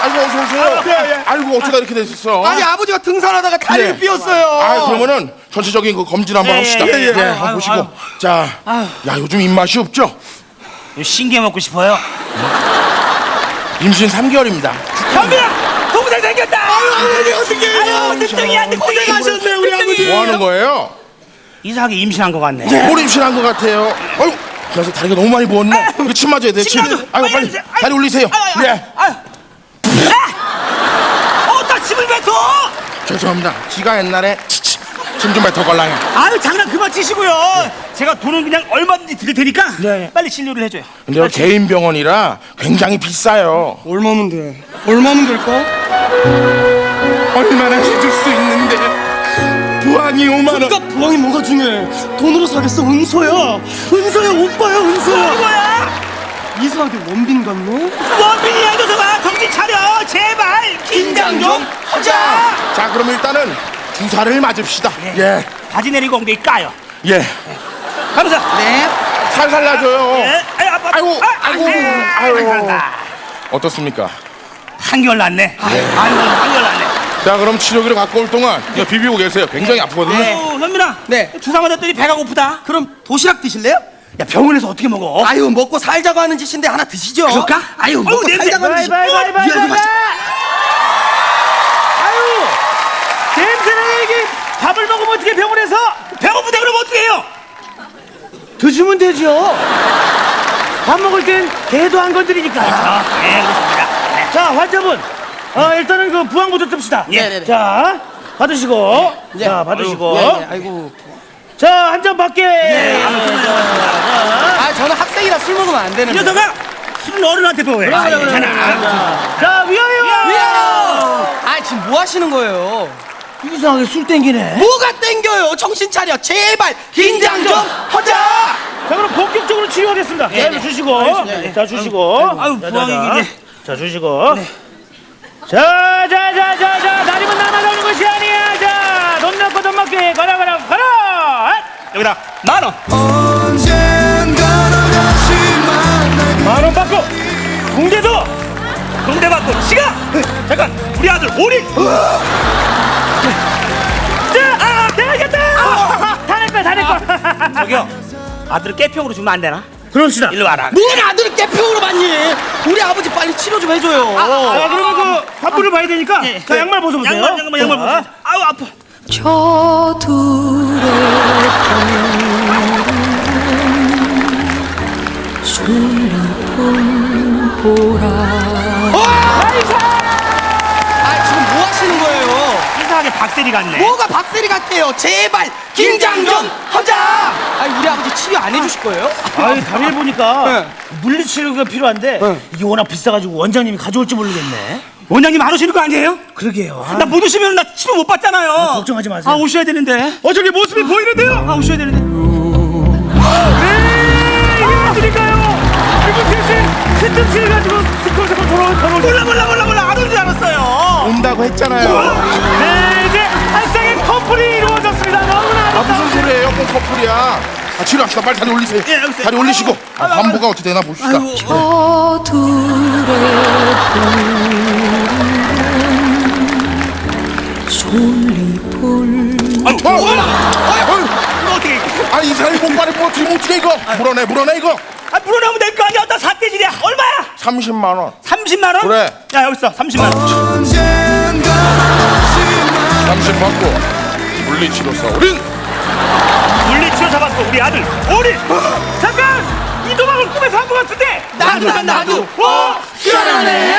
아이고 어서 오세요. 예, 예. 아이고 어쩌다 이렇게 됐었어? 아니 아버지가 등산하다가 다리를 예. 삐었어요 아 그러면은 전체적인 그 검진 한번 예, 합시다. 예, 예. 예, 아유, 한번 아유, 보시고. 아유. 자, 야 요즘 입맛이 없죠? 신게 먹고 싶어요. 임신 3개월입니다. 현빈아, 동생 생겼다. 아버지 어떻게 해요 아유, 늦둥이야, 늦둥이. 고생하셨네 우리 아버지 뭐 하는 거예요? 이상하게 임신한 것 같네. 뭘 임신한 것 같아요? 아유, 그래서 다리가 너무 많이 부었네. 이거 침 맞아야 돼. 침. 아이고 빨리. 아유, 다리 올리세요. 아유, 예. 아유. 아! 어, 나 침을 뱉어. 죄송합니다. 지가 옛날에 침좀 뱉어 걸랑해. 아유, 장난 그만 치시고요. 제가 돈은 그냥 얼마든지 드릴 테니까 빨리 진료를 해줘요. 근데 여기 개인 병원이라 굉장히 비싸요. 얼마면 돼 얼마면 될까 얼마나 해줄 수 있는데 부항이 5만 원. 그러니까 부항이 뭐가 중요해 돈으로 사겠어 은서야 은서야 오빠야 은서야 이상하게 원빈 같네 원빈이야, 녀석아. 정신 차려. 제발. 긴장 좀 하자. 자, 그럼 일단은 주사를 맞읍시다. 예, 바지 내리고 엉덩이 까요. 예. 가보자. 네 살살 놔줘요. 예. 아유, 아빠. 아이고, 아, 아이고, 아이고. 아이고. 어떻습니까? 한결 났네. 한결, 한결 났네. 자, 그럼 치료기를 갖고 올 동안 이거 비비고 계세요. 굉장히 아프거든요. 아유, 현민아. 네. 주사 맞았더니 배가 고프다. 그럼 도시락 드실래요? 야, 병원에서 어떻게 먹어? 아유 먹고 살자고 하는 짓인데 하나 드시죠 그럴까? 아유 어우, 먹고 냄새. 살자고 하는 짓 바이, 바이, 바이, 이 아주 바이, 맛있- 아유, 냄새나 이게 밥을 먹으면 어떻게 병원에서? 배고프다 그러면 어떻게 해요? 드시면 되죠. 밥 먹을 땐 개도 안 건드리니까. 아, 네, 그렇습니다. 네. 자, 환자분. 어, 일단은 그 부항부터 뜹시다. 예. 네네네. 자, 받으시고. 자, 받으시고. 예, 예, 아이고 자, 한잔 밖에. 아 저는 학생이라 술 먹으면 안이 되는데 녀석아, 술은 어른한테 배워야 그래, 그래, 그래. 자, 위하여. 아 지금 뭐 하시는 거예요? 이상하게 술 땡기네. 뭐가 땡겨요? 정신 차려 제발 긴장 좀 하자 자, 그럼 본격적으로 치료하겠습니다. 네, 자, 네. 주시고. 네. 자, 주시고. 아유, 자, 부항이 자, 자. 주시고. 자, 자, 자, 자, 자. 다리만 남아가는 것이 아니야. 자, 돈 넣고 돈 먹게. 가라, 가라, 가라. 여기다 만 원. 만원 받고. 공대도. 동대 받고 시가. 잠깐, 우리 아들 오리. 자, 아, 되겠다. 다내 거야, 다내 거야. 저기요, 아들 깨평으로 주면 안 되나? 그럽시다. 일로 와라. 뭘 아들을 깨평으로 받니 우리 아버지 빨리 치료 좀 해줘요 아, 그러면 그 환부를 봐야 되니까 예. 자, 양말 벗어보세요. 양말, 양말, 양말 자, 벗어. 아우 아파. 저둘 보라 아 지금 뭐 하시는 거예요? 이상하게 박세리 같네. 뭐가 박세리 같아요 제발 긴장 좀 하자 아니 우리 아버지 치료 안 해주실 거예요? 아이 다리를 보니까 네. 물리치료가 필요한데 이게 워낙 비싸가지고 원장님이 가져올지 모르겠네. 원장님 안 오시는 거 아니에요? 그러게요. 나못 오시면 나 치료 못 받잖아요. 걱정하지 마세요. 아 오셔야 되는데. 어 저기 모습이 보이는데요? 아 오셔야 되는데. 네, 셋이 세점치를 가지고 스콜스콜 돌아올 걸어. 몰라 몰라 몰라 몰라 안 오는 줄 알았어요. 온다고 했잖아요. 네 이제 한 쌍의 커플이 이루어졌습니다. 너무나 아. 무슨 소리예요? 꼭 커플이야. 아 치료합시다. 빨리 다리 올리세요. 예, 알겠어요. 다리 올리시고 아, 환부가 어떻게 되나 봅시다. 저 둘의 솔리볼 아유 어, 어, 어, 이거 어떻게? 아, 이 사람이 목발에 뭐 어떻게 어떻게 이거? 물어내, 물어내 이거. 아 물어나면 될 거 아니야? 나 사태질이야. 얼마야? 30만 원. 30만 원? 그래. 야 여기 있어 30만 원. 30 받고 물리치료사 우린 물리치료 잡았고 우리 아들 오리. 잠깐 이 도박을 꿈에서 한 것 같은데. 나도 나도 어? 희한하네